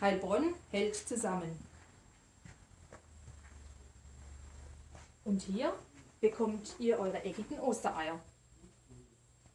Heilbronn hält zusammen. Und hier bekommt ihr eure eckigen Ostereier.